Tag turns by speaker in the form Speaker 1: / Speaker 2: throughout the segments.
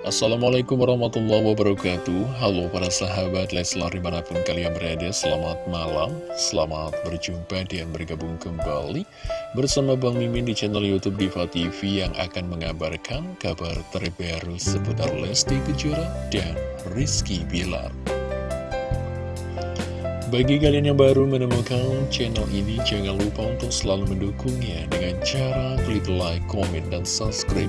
Speaker 1: Assalamualaikum warahmatullahi wabarakatuh. Halo para sahabat Leslar di mana pun kalian berada Selamat malam, selamat berjumpa dan bergabung kembali Bersama Bang Mimin di channel Youtube Diva TV Yang akan mengabarkan kabar terbaru seputar Lesti Kejora dan Rizky Bilar. Bagi kalian yang baru menemukan channel ini, jangan lupa untuk selalu mendukungnya dengan cara klik like, komen, dan subscribe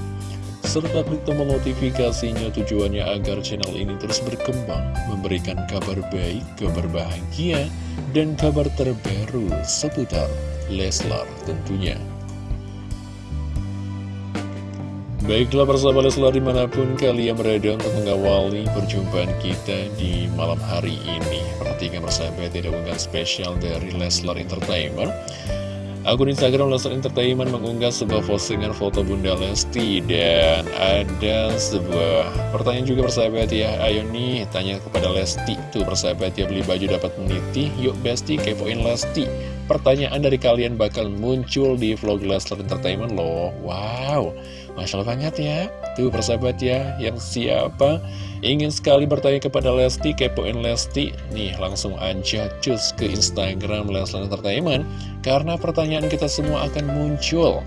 Speaker 1: serta klik tombol notifikasinya tujuannya agar channel ini terus berkembang, memberikan kabar baik, kabar bahagia, dan kabar terbaru seputar Leslar tentunya. Baiklah persahabat Leslar di mana pun kalian berada untuk mengawali perjumpaan kita di malam hari ini Perhatikan persahabat tidak unggahan spesial dari Leslar Entertainment Akun Instagram Leslar Entertainment mengunggah sebuah postingan foto Bunda Lesti dan ada sebuah pertanyaan juga persahabat ya. Ayo nih tanya kepada Lesti Tuh persahabat ya beli baju dapat meniti. Yuk Besti kepoin Lesti. Pertanyaan dari kalian bakal muncul di vlog Leslar Entertainment loh. Wow Masya Allah banget ya. Tuh persahabat ya Yang siapa ingin sekali bertanya kepada Lesti Kepoin Lesti? Nih langsung aja cus ke Instagram Leslar Entertainment Karena pertanyaan kita semua akan muncul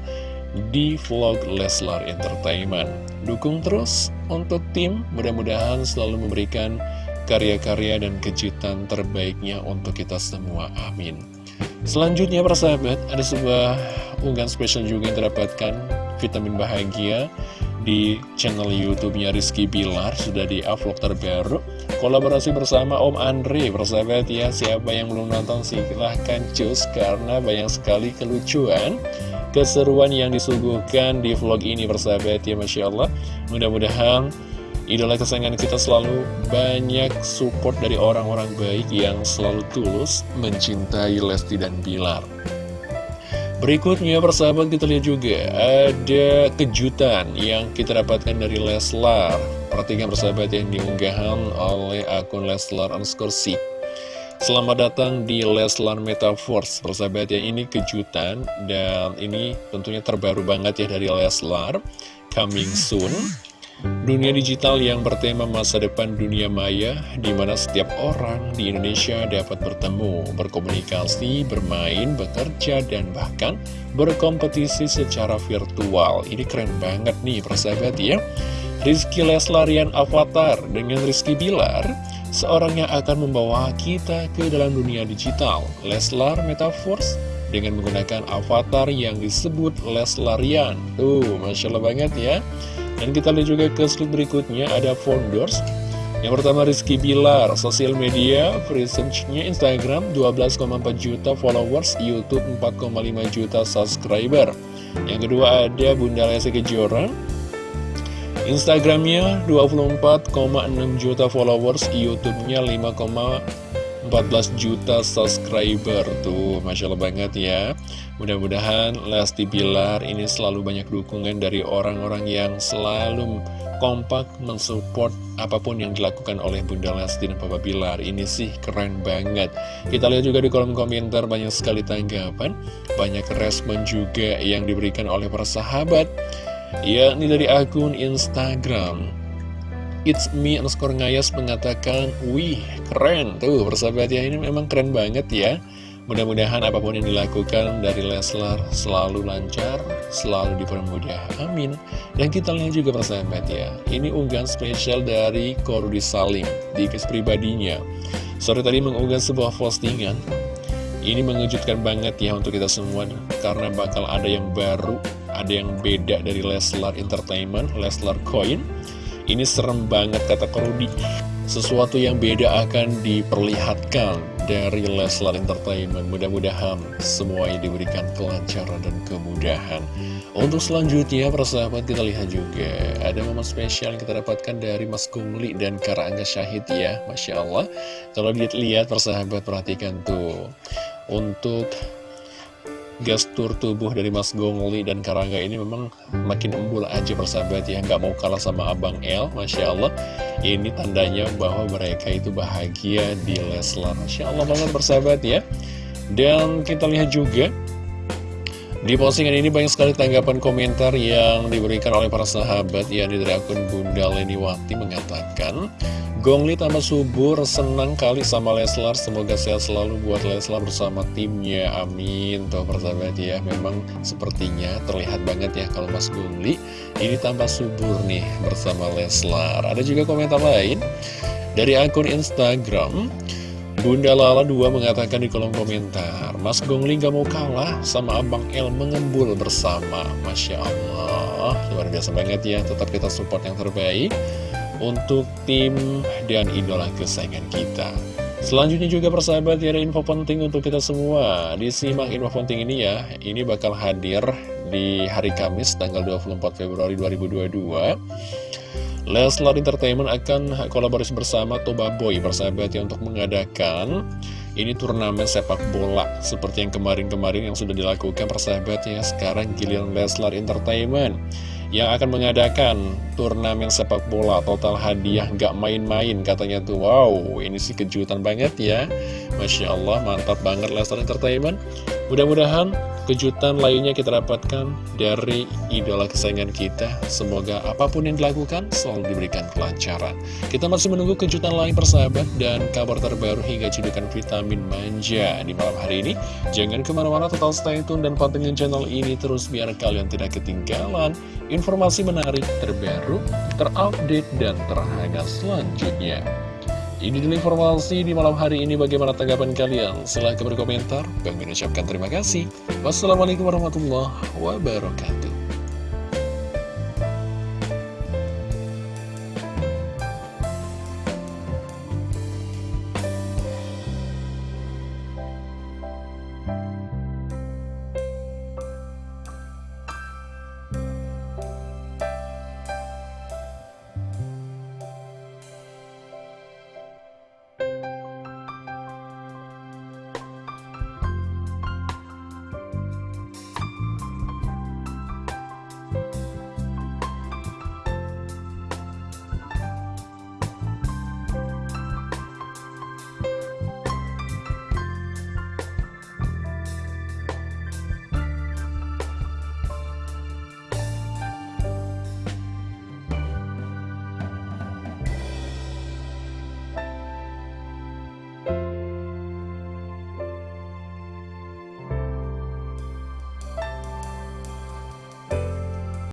Speaker 1: di vlog Leslar Entertainment. Dukung terus untuk tim Mudah-mudahan selalu memberikan karya-karya dan kejutan terbaiknya untuk kita semua. Amin Selanjutnya persahabat ada sebuah unggahan spesial juga yang terdapatkan vitamin bahagia di channel YouTube-nya Rizky Bilar sudah di upload terbaru. Kolaborasi bersama Om Andre persahabat ya. Siapa yang belum nonton silahkan cus karena banyak sekali kelucuan keseruan yang disuguhkan di vlog ini persahabat ya Masya Allah. Mudah-mudahan idola kesayangan kita selalu banyak support dari orang-orang baik yang selalu tulus mencintai Lesti dan Bilar. Berikutnya persahabat kita lihat juga ada kejutan yang kita dapatkan dari Leslar. Perhatikan persahabat yang diunggahan oleh akun Leslar underscore Selamat datang di Leslar Metaverse Persahabat ya. Ini kejutan dan ini tentunya terbaru banget ya dari Leslar. Coming soon Dunia digital yang bertema masa depan dunia maya, di mana setiap orang di Indonesia dapat bertemu, berkomunikasi, bermain, bekerja, dan bahkan berkompetisi secara virtual. Ini keren banget nih, persahabat ya. Rizky Leslarian Avatar dengan Rizky Bilar, seorang yang akan membawa kita ke dalam dunia digital. Leslar Metaverse dengan menggunakan avatar yang disebut Leslarian. Tuh, Masya Allah banget ya. Dan kita lihat juga ke slide berikutnya ada founders Yang pertama Rizky Bilar, sosial media, presence-nya Instagram 12,4 juta followers, Youtube 4,5 juta subscriber. Yang kedua ada Bunda Lesti Kejora. Instagramnya 24,6 juta followers, Youtube-nya 5,14 juta subscriber Tuh, Masya Allah banget ya Mudah-mudahan Lesti Bilar ini selalu banyak dukungan dari orang-orang yang selalu kompak mensupport apa pun yang dilakukan oleh Bunda Lesti dan Papa Bilar. Ini sih keren banget. Kita lihat juga di kolom komentar banyak sekali tanggapan, banyak respon juga yang diberikan oleh para sahabat. Ya, ini dari akun Instagram. It's me underscore ngayas mengatakan, wih keren tuh persahabat ya ini memang keren banget ya. Mudah-mudahan apa pun yang dilakukan dari Leslar selalu lancar, selalu dipermudah. Amin. Dan kita lihat juga persahabat ya, ini unggahan spesial dari Korudi Salim di kes pribadinya. Sore tadi mengunggah sebuah postingan. Ini mengejutkan banget ya untuk kita semua, karena bakal ada yang baru, ada yang beda dari Leslar Entertainment, Leslar Coin. Ini serem banget kata Korudi. Sesuatu yang beda akan diperlihatkan dari Leslar Entertainment. Mudah-mudahan semuanya diberikan kelancaran dan kemudahan. Untuk selanjutnya persahabat kita lihat juga. Ada momen spesial yang kita dapatkan dari Mas Kumli dan Karangga Syahid ya. Masya Allah. Kalau dilihat persahabat perhatikan tuh. Untuk gestur tubuh dari Mas Gongli dan Karangga ini memang makin embul aja persahabat ya. Nggak mau kalah sama Abang El Masya Allah. Ini tandanya bahwa mereka itu bahagia di Leslar Masya Allah banget persahabat ya. Dan kita lihat juga Di postingan ini banyak sekali tanggapan komentar yang diberikan oleh para sahabat. Ya dari akun Bunda Leniwati mengatakan Gongli tambah subur, senang kali sama Leslar. Semoga sehat selalu buat Leslar bersama timnya, amin. Tuh persahabat ya, memang sepertinya terlihat banget ya Kalau Mas Gongli ini tambah subur nih bersama Leslar. Ada juga komentar lain dari akun Instagram Bunda Lala 2 mengatakan di kolom komentar Mas Gongli gak mau kalah sama Abang El mengembul bersama. Masya Allah Luar biasa banget ya Tetap kita support yang terbaik untuk tim dan idola kesayangan kita. Selanjutnya juga persahabat ya ada info penting untuk kita semua. Disimak info penting ini ya Ini bakal hadir di hari Kamis tanggal 24 Februari 2022 Leslar Entertainment akan kolaborasi bersama Toba Boy persahabat ya untuk mengadakan ini turnamen sepak bola seperti yang kemarin-kemarin yang sudah dilakukan persahabat ya sekarang giliran Leslar Entertainment yang akan mengadakan turnamen sepak bola total hadiah nggak main-main katanya tuh wow ini sih kejutan banget ya Masya Allah mantap banget Lestar Entertainment mudah-mudahan kejutan lainnya kita dapatkan dari idola kesayangan kita. Semoga apa pun yang dilakukan selalu diberikan kelancaran. Kita masih menunggu kejutan lain persahabat dan kabar terbaru hingga cedukan vitamin manja di malam hari ini. Jangan ke mana-mana total stay tune dan pantengin channel ini terus biar kalian tidak ketinggalan informasi menarik terbaru, terupdate, dan terhangat selanjutnya. Ini dulu informasi di malam hari ini bagaimana tanggapan kalian? Silahkan berkomentar. Bang ucapkan terima kasih. Wassalamualaikum warahmatullahi wabarakatuh.